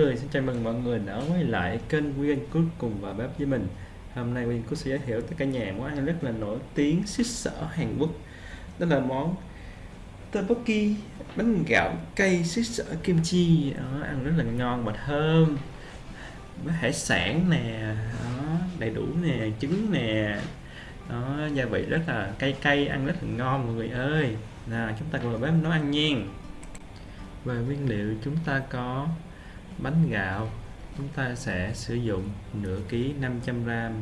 người, xin chào mừng mọi người đã quay lại kênh Nguyên Cook cùng và bếp với mình. Hôm nay Nguyên Cook sẽ giới thiệu tới cả nhà món ăn rất là nổi tiếng xích sở Hàn Quốc. Đó là món tteokbokki bánh gạo cây xích sở kim chi. Đó, ăn rất là ngon và thơm. Với hải sản nè đó, đầy đủ nè trứng nè. Đó, gia vị rất là cay cay ăn rất là ngon mọi người ơi. Nào chúng ta cùng vào bếp nấu ăn nha. Về nguyên liệu chúng ta có bánh gạo, chúng ta sẽ sử dụng nửa ký 500 gram.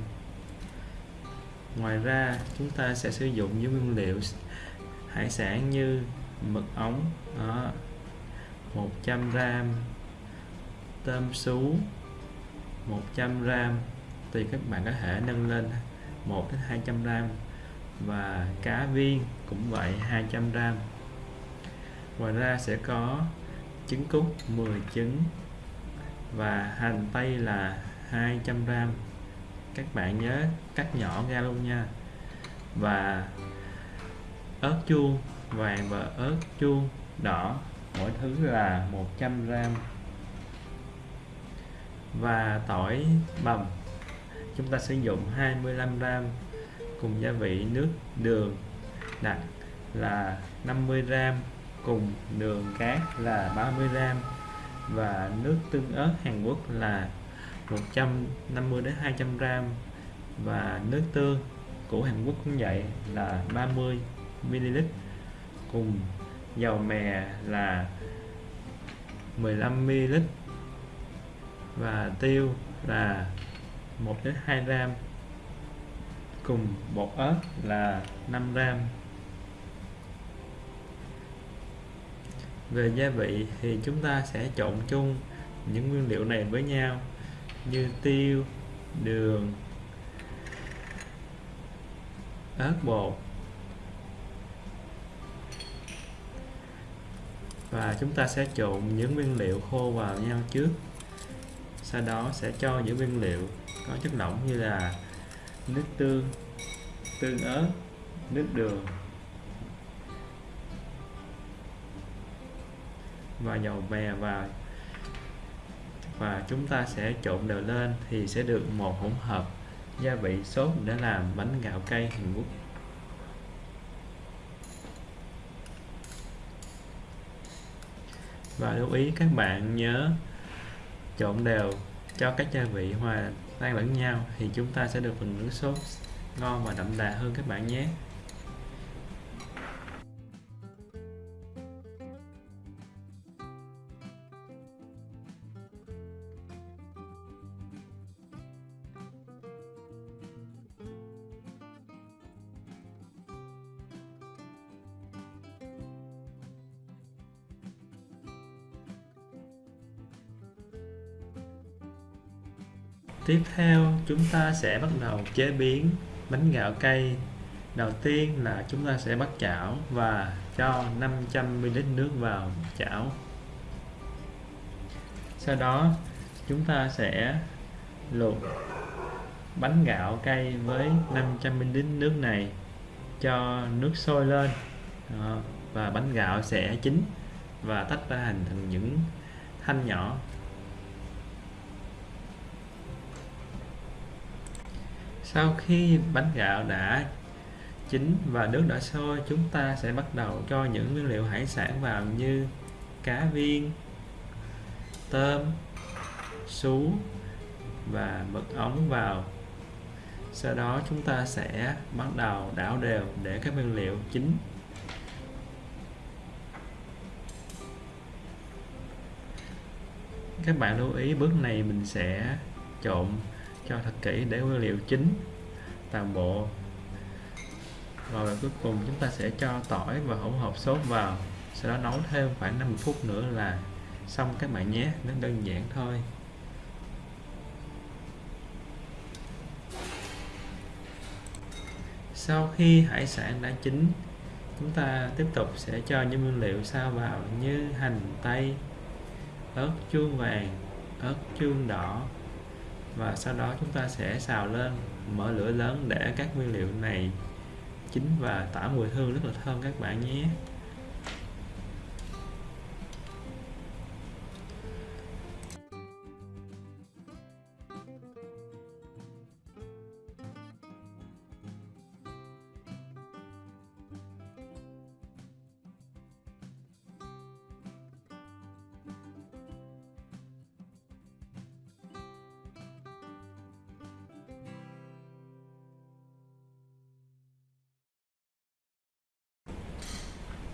Ngoài ra, chúng ta sẽ sử dụng những nguyên liệu hải sản như mực ống, đó 100 gram tôm sú 100 gram, tùy các bạn có thể nâng lên 1 đến 200 gram. Và cá viên cũng vậy 200 gram. Ngoài ra sẽ có trứng cút 10 trứng và hành tây là 200g các bạn nhớ cắt nhỏ ra luôn nha. Và ớt chuông, vàng và ớt chuông đỏ, mỗi thứ là 100g và tỏi bằm, chúng ta sử dụng 25g cùng gia vị nước đường đặc là 50g cùng đường cát là 30g và nước tương ớt Hàn Quốc là 150 đến 200 gram. Và nước tương của Hàn Quốc cũng vậy, là 30 ml cùng dầu mè là 15 ml và tiêu là 1 đến 2 gram. Cùng bột ớt là 5 gram. Về gia vị thì chúng ta sẽ trộn chung những nguyên liệu này với nhau như tiêu, đường, ớt bột. Và chúng ta sẽ trộn những nguyên liệu khô vào nhau trước. Sau đó sẽ cho những nguyên liệu có chất lỏng như là nước tương tương ớt, nước đường và dầu mè vào và chúng ta sẽ trộn đều lên thì sẽ được một hỗn hợp. Gia vị sốt để làm bánh gạo cây Hàn Quốc. Và lưu ý các bạn nhớ trộn đều cho các gia vị hòa tan lẫn nhau thì chúng ta sẽ được phần nước sốt ngon và đậm đà hơn các bạn nhé. Tiếp theo, chúng ta sẽ bắt đầu chế biến bánh gạo cây Đầu tiên là chúng ta sẽ bắt chảo và cho 500ml nước vào chảo. Sau đó, chúng ta sẽ luộc bánh gạo cây với 500ml nước này cho nước sôi lên. Và bánh gạo sẽ chín và tách ra thành những thanh nhỏ. Sau khi bánh gạo đã chín và nước đã sôi, chúng ta sẽ bắt đầu cho những nguyên liệu hải sản vào như cá viên, tôm, sú và mực ống vào. Sau đó chúng ta sẽ bắt đầu đảo đều để các nguyên liệu chín. Các bạn lưu ý bước này mình sẽ trộn cho thật kỹ để nguyên liệu chín toàn bộ. Rồi cuối cùng chúng ta sẽ cho tỏi và hỗn hợp sốt vào, sau đó nấu thêm khoảng 50 phút nữa là xong các bạn nhé, nó đơn giản thôi. Sau khi hải sản đã chín, chúng ta tiếp tục sẽ cho những nguyên liệu sao vào như hành tây, ớt chuông vàng, ớt chuông đỏ và sau đó chúng ta sẽ xào lên, mở lửa lớn để các nguyên liệu này chín và tỏa mùi hương rất là thơm các bạn nhé.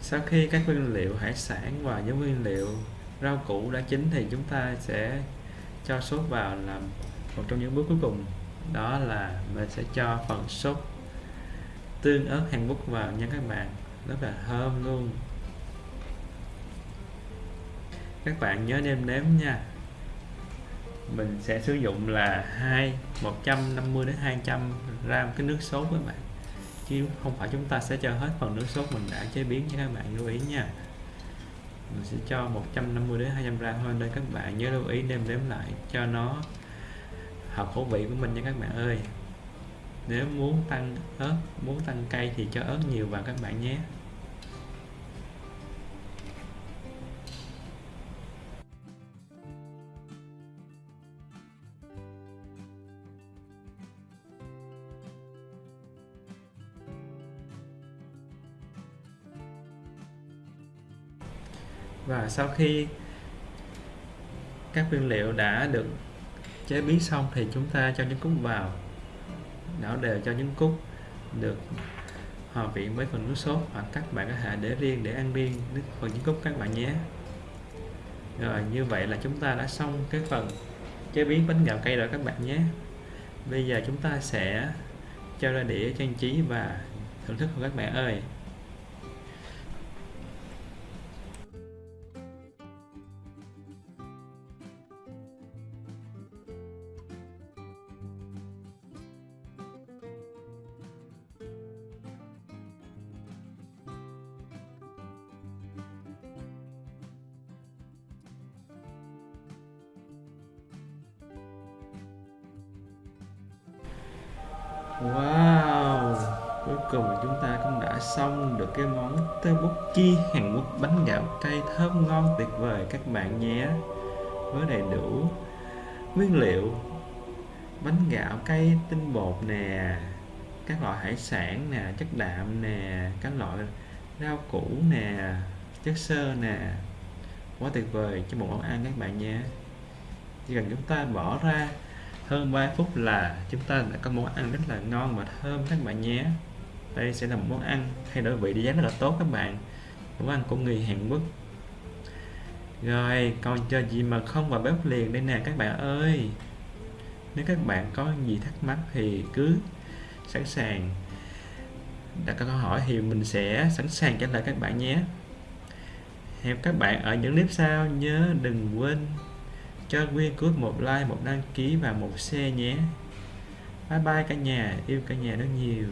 Sau khi các nguyên liệu hải sản và những nguyên liệu rau củ đã chín thì chúng ta sẽ cho sốt vào làm một trong những bước cuối cùng. Đó là mình sẽ cho phần sốt tương ớt Hàn Quốc vào nha các bạn. Rất là thơm luôn. Các bạn nhớ nêm nếm nha. Mình sẽ sử dụng là hai 150 đến 200 gram cái nước sốt các bạn chứ không phải chúng ta sẽ cho hết phần nước sốt mình đã chế biến cho các bạn, lưu ý nha. Mình sẽ cho 150 đến 200 gram thôi, nên các bạn nhớ lưu ý đem đếm lại cho nó hợp khẩu vị của mình nha các bạn ơi. Nếu muốn tăng ớt, muốn tăng cay thì cho ớt nhiều vào các bạn nhé. Và sau khi các nguyên liệu đã được chế biến xong thì chúng ta cho những cúc vào. Đảo đều cho những cúc được hòa quyện với phần nước sốt hoặc các bạn có thể để riêng để ăn riêng nước phần những cúc các bạn nhé. Rồi, như vậy là chúng ta đã xong cái phần chế biến bánh gạo cây rồi các bạn nhé. Bây giờ chúng ta sẽ cho ra đĩa trang trí và thưởng thức của các bạn ơi. Wow Cuối cùng chúng ta cũng đã xong được cái món tteokbokki Hàn Quốc bánh gạo cay thơm ngon tuyệt vời. Các bạn nhé Với đầy đủ nguyên liệu Bánh gạo cay tinh bột nè Các loại hải sản nè, chất đạm nè Các loại rau củ nè, chất xơ nè. Quá tuyệt vời cho một món ăn các bạn nhé. Chỉ cần chúng ta bỏ ra hơn 3 phút là chúng ta đã có món ăn rất là ngon và thơm, các bạn nhé. Đây sẽ là một món ăn thay đổi vị đi giá rất là tốt các bạn. Món ăn của người Hàn Quốc. Rồi, còn chờ gì mà không vào bếp liền đây nè, các bạn ơi. Nếu các bạn có gì thắc mắc thì cứ sẵn sàng. Đặt câu hỏi thì mình sẽ sẵn sàng trả lời các bạn nhé. Hẹn các bạn ở những clip sau. Nhớ đừng quên cho Nguyên Cút một like, một đăng ký và một share nhé. Bye bye cả nhà, yêu cả nhà rất nhiều.